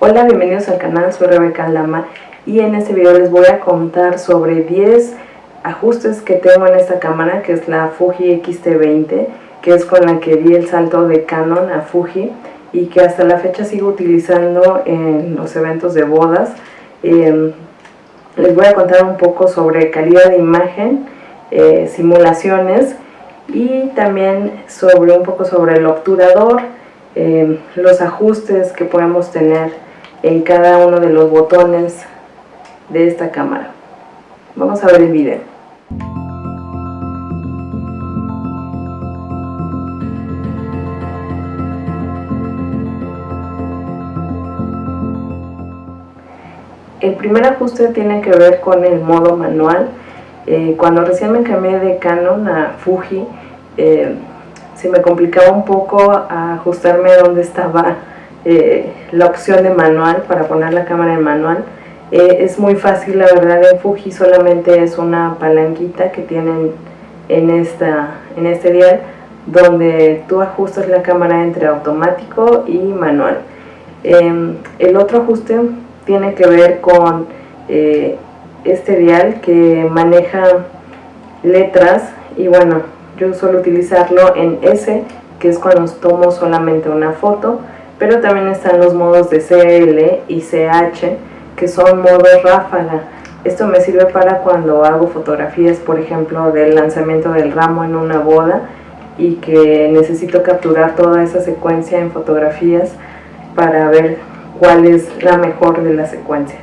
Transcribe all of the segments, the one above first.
Hola, bienvenidos al canal, soy Rebeca Lama y en este video les voy a contar sobre 10 ajustes que tengo en esta cámara que es la Fuji X-T20 que es con la que di el salto de Canon a Fuji y que hasta la fecha sigo utilizando en los eventos de bodas. Em, les voy a contar un poco sobre calidad de imagen eh, simulaciones y también sobre un poco sobre el obturador em, los ajustes que podemos tener en cada uno de los botones de esta cámara. Vamos a ver el video. El primer ajuste tiene que ver con el modo manual. Eh, cuando recién me cambié de Canon a Fuji, eh, se me complicaba un poco ajustarme dónde estaba eh, la opción de manual para poner la cámara en manual. Eh, es muy fácil, la verdad, en Fuji solamente es una palanquita que tienen en, esta, en este dial donde tú ajustas la cámara entre automático y manual. Em, el otro ajuste tiene que ver con eh, este dial que maneja letras y bueno, yo suelo utilizarlo en S, que es cuando tomo solamente una foto, pero también están los modos de CL y CH que son modos ráfaga. Esto me sirve para cuando hago fotografías por ejemplo del lanzamiento del ramo en una boda y que necesito capturar toda esa secuencia en fotografías para ver cuál es la mejor de la secuencia.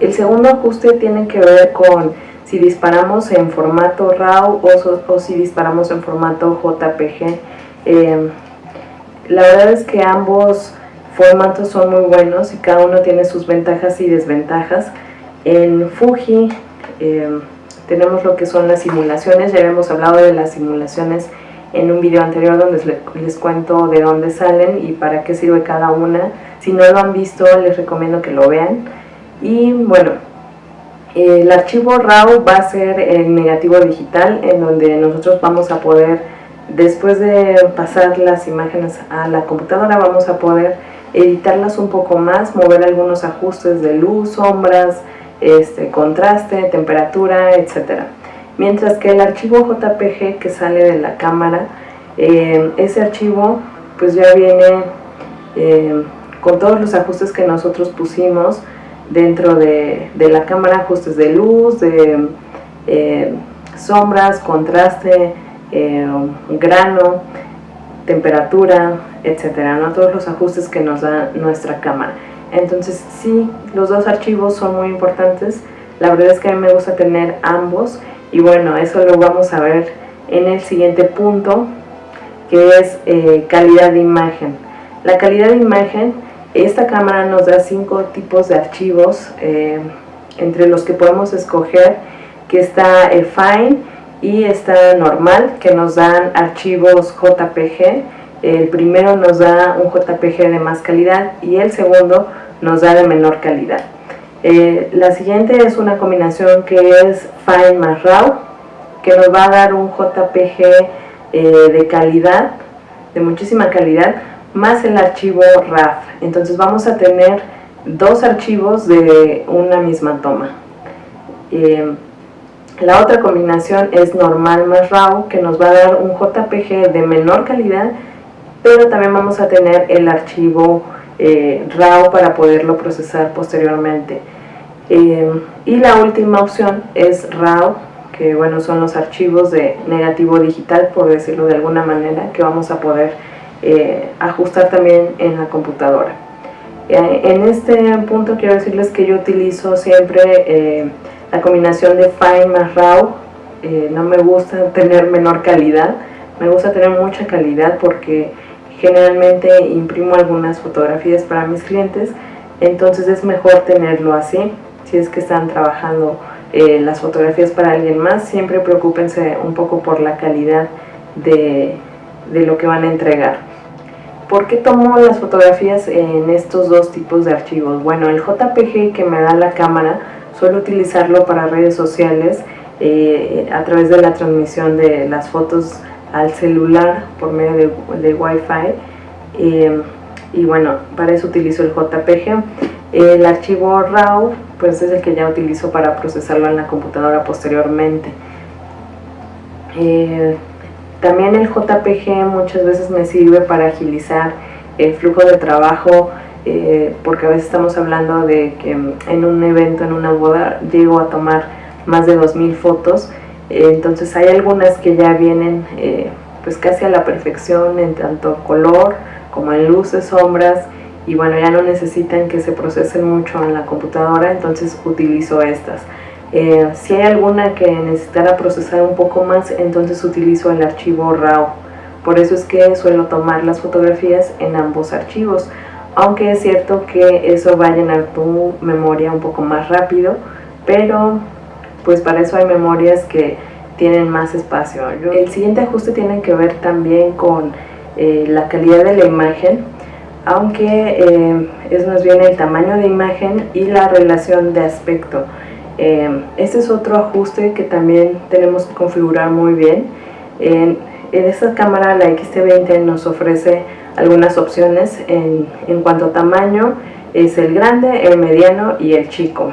El segundo ajuste tiene que ver con si disparamos en formato RAW o, si disparamos en formato JPG eh, la verdad es que ambos formatos son muy buenos y cada uno tiene sus ventajas y desventajas. En Fuji eh, tenemos lo que son las simulaciones, ya habíamos hablado de las simulaciones en un video anterior donde les, cuento de dónde salen y para qué sirve cada una. Si no lo han visto les recomiendo que lo vean. Y bueno, el archivo RAW va a ser en negativo digital en donde nosotros vamos a poder Después de pasar las imágenes a la computadora vamos a poder editarlas un poco más, mover algunos ajustes de luz, sombras, este, contraste, temperatura, etc. Mientras que el archivo JPG que sale de la cámara, eh, ese archivo pues ya viene eh, con todos los ajustes que nosotros pusimos dentro de, la cámara, ajustes de luz, de eh, sombras, contraste, eh, grano, temperatura, etcétera, ¿no? todos los ajustes que nos da nuestra cámara. Entonces sí, los dos archivos son muy importantes, la verdad es que a mí me gusta tener ambos y bueno, eso lo vamos a ver en el siguiente punto que es eh, calidad de imagen. La calidad de imagen, esta cámara nos da cinco tipos de archivos eh, entre los que podemos escoger que está el Fine, y está normal que nos dan archivos JPG el primero nos da un JPG de más calidad y el segundo nos da de menor calidad. Eh, la siguiente es una combinación que es Fine más RAW que nos va a dar un JPG eh, de calidad de muchísima calidad más el archivo RAF. Entonces vamos a tener dos archivos de una misma toma. Eh, la otra combinación es normal más RAW, que nos va a dar un JPG de menor calidad, pero también vamos a tener el archivo eh, RAW para poderlo procesar posteriormente. Eh, y la última opción es RAW, que bueno, son los archivos de negativo digital, por decirlo de alguna manera, que vamos a poder eh, ajustar también en la computadora. en este punto quiero decirles que yo utilizo siempre la combinación de Fine más RAW, eh, no me gusta tener menor calidad, me gusta tener mucha calidad porque generalmente imprimo algunas fotografías para mis clientes, entonces es mejor tenerlo así, si es que están trabajando eh, las fotografías para alguien más, siempre preocúpense un poco por la calidad de, de lo que van a entregar. ¿Por qué tomo las fotografías en estos dos tipos de archivos? Bueno, el JPG que me da la cámara suelo utilizarlo para redes sociales eh, a través de la transmisión de las fotos al celular por medio de, Wi-Fi. Eh, y bueno, para eso utilizo el JPG. El archivo RAW pues es el que ya utilizo para procesarlo en la computadora posteriormente. Eh, también el JPG muchas veces me sirve para agilizar el flujo de trabajo eh, porque a veces estamos hablando de que en un evento, en una boda, llego a tomar más de 2.000 fotos, eh, entonces hay algunas que ya vienen pues casi a la perfección en tanto color como en luces, sombras y bueno ya no necesitan que se procesen mucho en la computadora entonces utilizo estas. Eh, si hay alguna que necesitara procesar un poco más entonces utilizo el archivo RAW. Por eso es que suelo tomar las fotografías en ambos archivos aunque es cierto que eso va a llenar tu memoria un poco más rápido pero pues para eso hay memorias que tienen más espacio. El siguiente ajuste tiene que ver también con eh, la calidad de la imagen, aunque eh, es más bien el tamaño de imagen y la relación de aspecto. Eh, este es otro ajuste que también tenemos que configurar muy bien. En, esta cámara la X-T20 nos ofrece algunas opciones en, en cuanto a tamaño, es el grande, el mediano y el chico.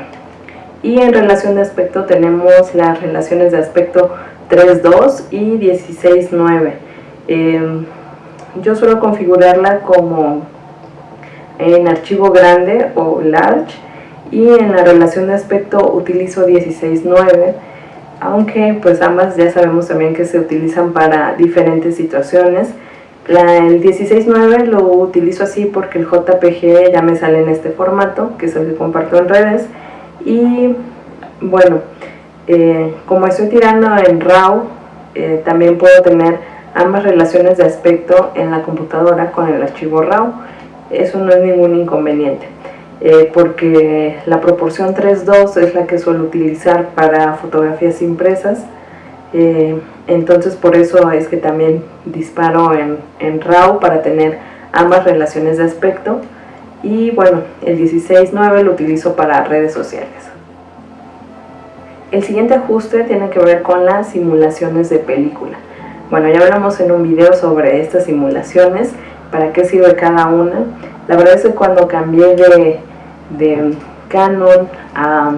Y en relación de aspecto tenemos las relaciones de aspecto 3.2 y 16.9 em, yo suelo configurarla como en archivo grande o large y en la relación de aspecto utilizo 16.9 aunque pues ambas ya sabemos también que se utilizan para diferentes situaciones la, el 16.9 lo utilizo así porque el JPG ya me sale en este formato que es el que comparto en redes y bueno, eh, como estoy tirando en RAW, eh, también puedo tener ambas relaciones de aspecto en la computadora con el archivo RAW. Eso no es ningún inconveniente, eh, porque la proporción 3.2 es la que suelo utilizar para fotografías impresas. Entonces por eso es que también disparo en, en RAW para tener ambas relaciones de aspecto y bueno, el 16.9 lo utilizo para redes sociales. El siguiente ajuste tiene que ver con las simulaciones de película. Bueno, ya hablamos en un video sobre estas simulaciones, para qué sirve cada una. La verdad es que cuando cambié de, de Canon a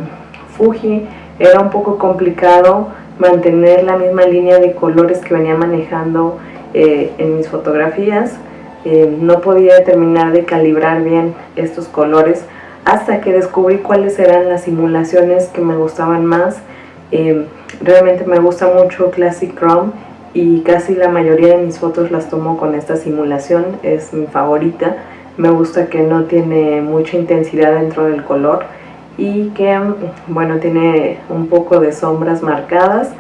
Fuji era un poco complicado mantener la misma línea de colores que venía manejando eh, en mis fotografías eh, no podía terminar de calibrar bien estos colores hasta que descubrí cuáles eran las simulaciones que me gustaban más. Eh, realmente me gusta mucho Classic Chrome y casi la mayoría de mis fotos las tomo con esta simulación, es mi favorita. Me gusta que no tiene mucha intensidad dentro del color y que bueno tiene un poco de sombras marcadas.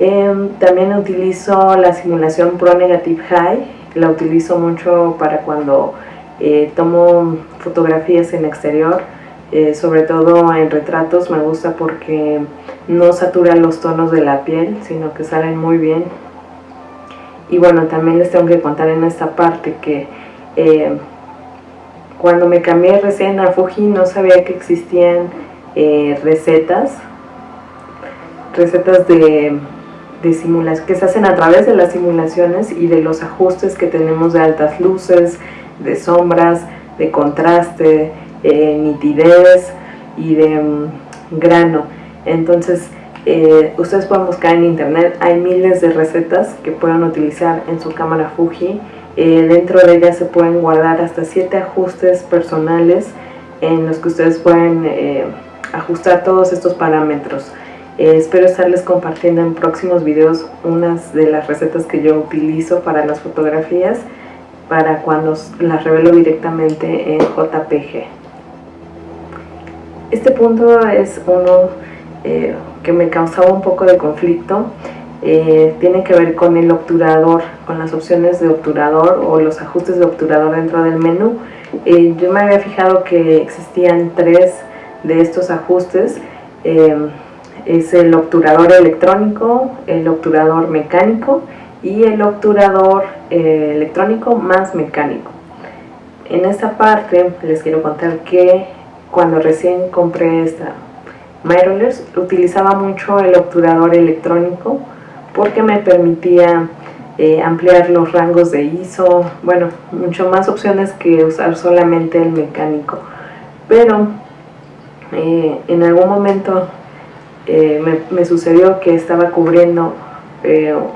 Eh, también utilizo la simulación Pro Negative High la utilizo mucho para cuando eh, tomo fotografías en exterior, eh, sobre todo en retratos me gusta porque no satura los tonos de la piel, sino que salen muy bien. Y bueno, también les tengo que contar en esta parte que eh, cuando me cambié recién a Fuji no sabía que existían recetas, recetas de de que se hacen a través de las simulaciones y de los ajustes que tenemos de altas luces, de sombras, de contraste, eh, nitidez y de mm, grano. Entonces, eh, ustedes pueden buscar en internet, hay miles de recetas que pueden utilizar en su cámara Fuji. Eh, dentro de ellas se pueden guardar hasta 7 ajustes personales en los que ustedes pueden ajustar todos estos parámetros. Eh, espero estarles compartiendo en próximos videos unas de las recetas que yo utilizo para las fotografías para cuando las revelo directamente en JPG. Este punto es uno eh, que me causaba un poco de conflicto. Eh, tiene que ver con el obturador, con las opciones de obturador o los ajustes de obturador dentro del menú. yo me había fijado que existían tres de estos ajustes es el obturador electrónico, el obturador mecánico y el obturador eh, electrónico más mecánico. En esta parte les quiero contar que cuando recién compré esta Mirrorless utilizaba mucho el obturador electrónico porque me permitía eh, ampliar los rangos de ISO, bueno, mucho más opciones que usar solamente el mecánico. Pero eh, en algún momento me, me, sucedió que estaba cubriendo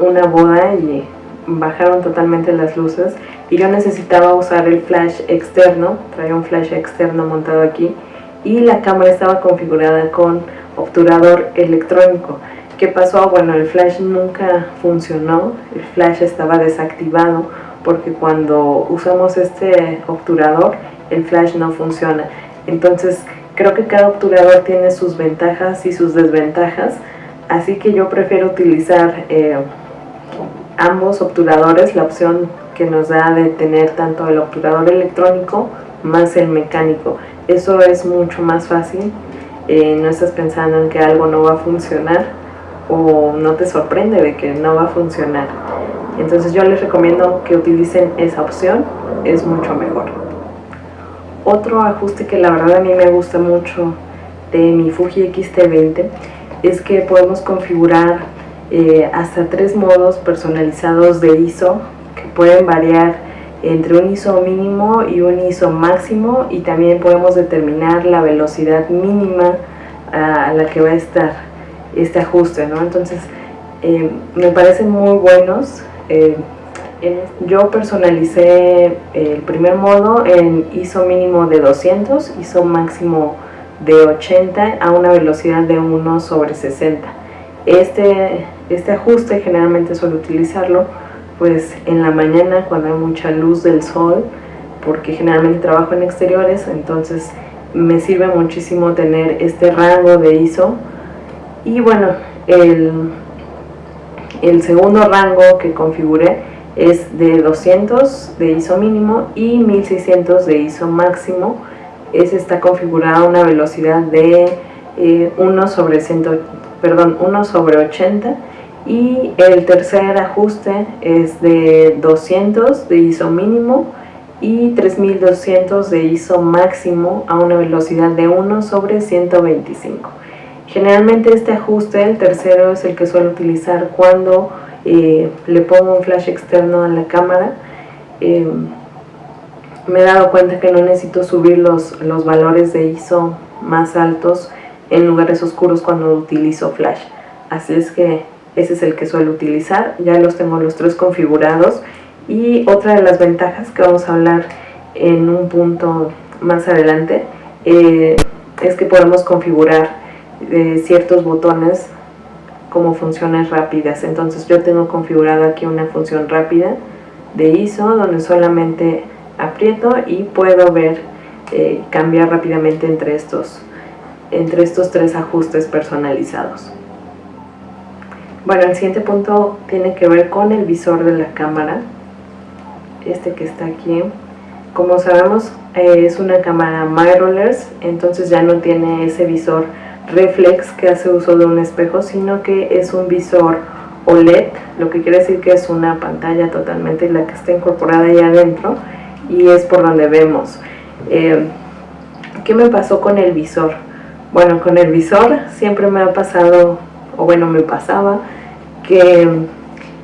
una boda y bajaron totalmente las luces y yo necesitaba usar el flash externo, traía un flash externo montado aquí y la cámara estaba configurada con obturador electrónico. ¿Qué pasó? Bueno, el flash nunca funcionó, el flash estaba desactivado porque cuando usamos este obturador el flash no funciona. Entonces creo que cada obturador tiene sus ventajas y sus desventajas, así que yo prefiero utilizar eh, ambos obturadores, la opción que nos da de tener tanto el obturador electrónico más el mecánico. Eso es mucho más fácil, eh, no estás pensando en que algo no va a funcionar o no te sorprende de que no va a funcionar. Entonces yo les recomiendo que utilicen esa opción, es mucho mejor. Otro ajuste que la verdad a mí me gusta mucho de mi Fuji X-T20 es que podemos configurar eh, hasta tres modos personalizados de ISO que pueden variar entre un ISO mínimo y un ISO máximo y también podemos determinar la velocidad mínima a la que va a estar este ajuste, ¿no? Entonces, eh, me parecen muy buenos. Eh, yo personalicé el primer modo en ISO mínimo de 200, ISO máximo de 80 a una velocidad de 1 sobre 60. Este, este ajuste generalmente suelo utilizarlo pues en la mañana cuando hay mucha luz del sol, porque generalmente trabajo en exteriores, entonces me sirve muchísimo tener este rango de ISO. Y bueno, el, el segundo rango que configuré es de 200 de ISO mínimo y 1600 de ISO máximo. Ese está configurado a una velocidad de 1 eh, sobre 100 perdón, 1 sobre 80 y el tercer ajuste es de 200 de ISO mínimo y 3200 de ISO máximo a una velocidad de 1 sobre 125. Generalmente este ajuste, el tercero, es el que suelo utilizar cuando eh, le pongo un flash externo a la cámara. Eh, me he dado cuenta que no necesito subir los, los valores de ISO más altos en lugares oscuros cuando utilizo flash. Así es que ese es el que suelo utilizar, ya los tengo los tres configurados y otra de las ventajas que vamos a hablar en un punto más adelante eh, es que podemos configurar eh, ciertos botones como funciones rápidas entonces yo tengo configurado aquí una función rápida de ISO donde solamente aprieto y puedo ver eh, cambiar rápidamente entre estos entre estos tres ajustes personalizados. Bueno, el siguiente punto tiene que ver con el visor de la cámara, este que está aquí. Como sabemos eh, es una cámara mirrorless, entonces ya no tiene ese visor reflex que hace uso de un espejo, sino que es un visor OLED, lo que quiere decir que es una pantalla totalmente la que está incorporada ahí adentro y es por donde vemos. Eh, ¿Qué me pasó con el visor? Bueno, con el visor siempre me ha pasado, o bueno, me pasaba, que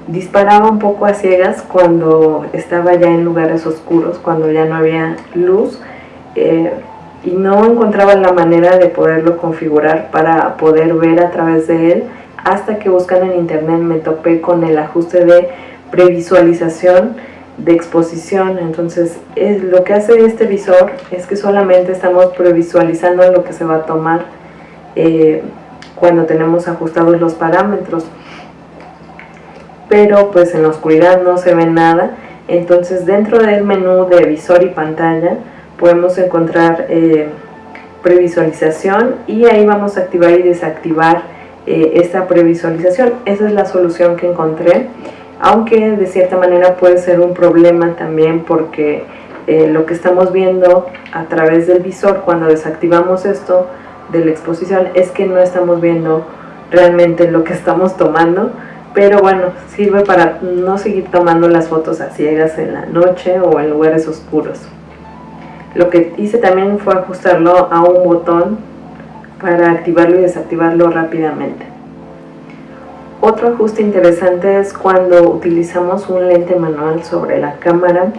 disparaba un poco a ciegas cuando estaba ya en lugares oscuros, cuando ya no había luz, eh, y no encontraba la manera de poderlo configurar para poder ver a través de él, hasta que buscando en internet me topé con el ajuste de previsualización de exposición. Entonces es, lo que hace este visor es que solamente estamos previsualizando lo que se va a tomar eh, cuando tenemos ajustados los parámetros. Pero pues en la oscuridad no se ve nada. Entonces dentro del menú de visor y pantalla podemos encontrar eh, previsualización y ahí vamos a activar y desactivar eh, esta previsualización. Esa es la solución que encontré aunque de cierta manera puede ser un problema también porque eh, lo que estamos viendo a través del visor cuando desactivamos esto de la exposición es que no estamos viendo realmente lo que estamos tomando pero bueno, sirve para no seguir tomando las fotos a ciegas en la noche o en lugares oscuros lo que hice también fue ajustarlo a un botón para activarlo y desactivarlo rápidamente. Otro ajuste interesante es cuando utilizamos un lente manual sobre la cámara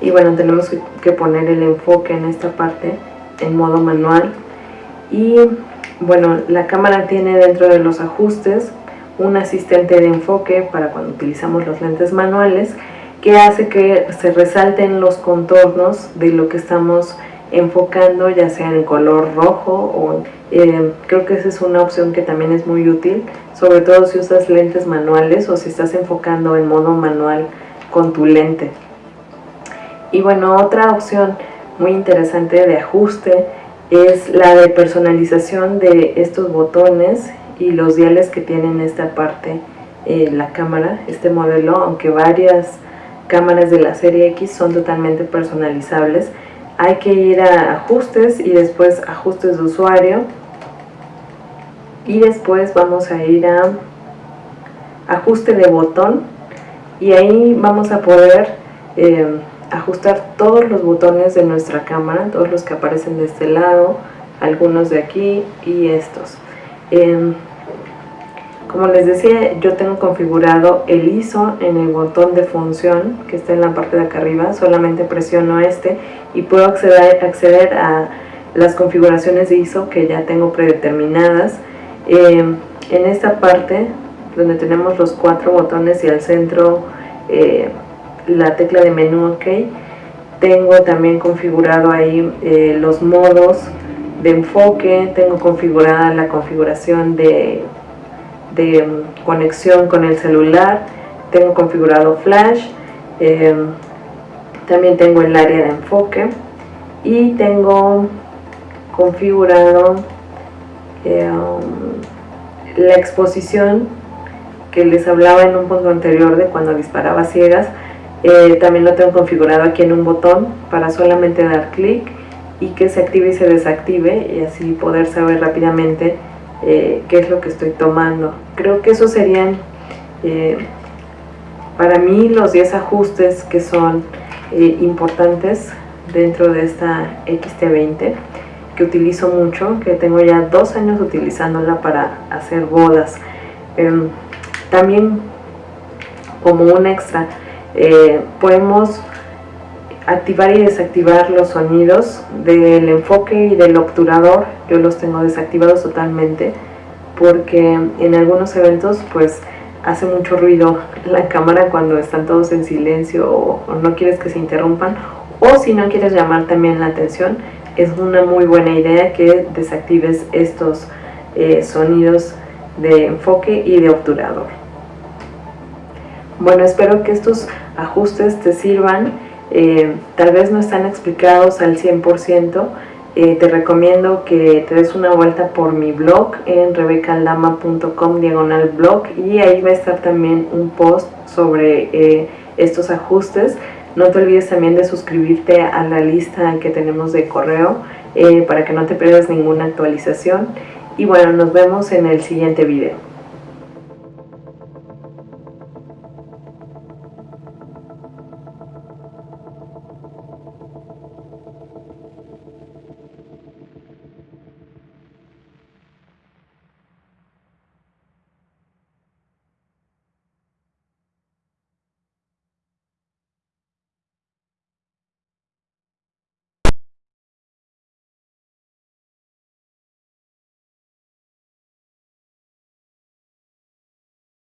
y bueno, tenemos que poner el enfoque en esta parte en modo manual. Y bueno, la cámara tiene dentro de los ajustes un asistente de enfoque para cuando utilizamos los lentes manuales que hace que se resalten los contornos de lo que estamos enfocando ya sea en color rojo o eh, creo que esa es una opción que también es muy útil sobre todo si usas lentes manuales o si estás enfocando en modo manual con tu lente. Y bueno otra opción muy interesante de ajuste es la de personalización de estos botones y los diales que tienen esta parte eh, la cámara, este modelo, aunque varias cámaras de la serie X son totalmente personalizables. Hay que ir a ajustes y después ajustes de usuario. Y después vamos a ir a ajuste de botón. Y ahí vamos a poder eh, ajustar todos los botones de nuestra cámara, todos los que aparecen de este lado, algunos de aquí y estos. Em, como les decía, yo tengo configurado el ISO en el botón de función que está en la parte de acá arriba, solamente presiono este y puedo acceder, acceder a las configuraciones de ISO que ya tengo predeterminadas. Em, en esta parte donde tenemos los cuatro botones y al centro eh, la tecla de menú OK. Tengo también configurado ahí eh, los modos de enfoque, tengo configurada la configuración de, de mm, conexión con el celular, tengo configurado flash, em, también tengo el área de enfoque y tengo configurado em, la exposición que les hablaba en un punto anterior de cuando disparaba ciegas. Eh, también lo tengo configurado aquí en un botón para solamente dar clic y que se active y se desactive y así poder saber rápidamente eh, qué es lo que estoy tomando. Creo que esos serían eh, para mí los 10 ajustes que son importantes dentro de esta XT20 que utilizo mucho, que tengo ya dos años utilizándola para hacer bodas. Em, también como un extra, eh, podemos activar y desactivar los sonidos del enfoque y del obturador. Yo los tengo desactivados totalmente porque en algunos eventos pues hace mucho ruido la cámara cuando están todos en silencio o, no quieres que se interrumpan. O si no quieres llamar también la atención es una muy buena idea que desactives estos eh, sonidos de enfoque y de obturador. Bueno, espero que estos ajustes te sirvan, eh, tal vez no están explicados al 100%, eh, te recomiendo que te des una vuelta por mi blog en rebecaldama.com diagonal blog y ahí va a estar también un post sobre eh, estos ajustes. No te olvides también de suscribirte a la lista que tenemos de correo para que no te pierdas ninguna actualización. Y bueno, nos vemos en el siguiente video.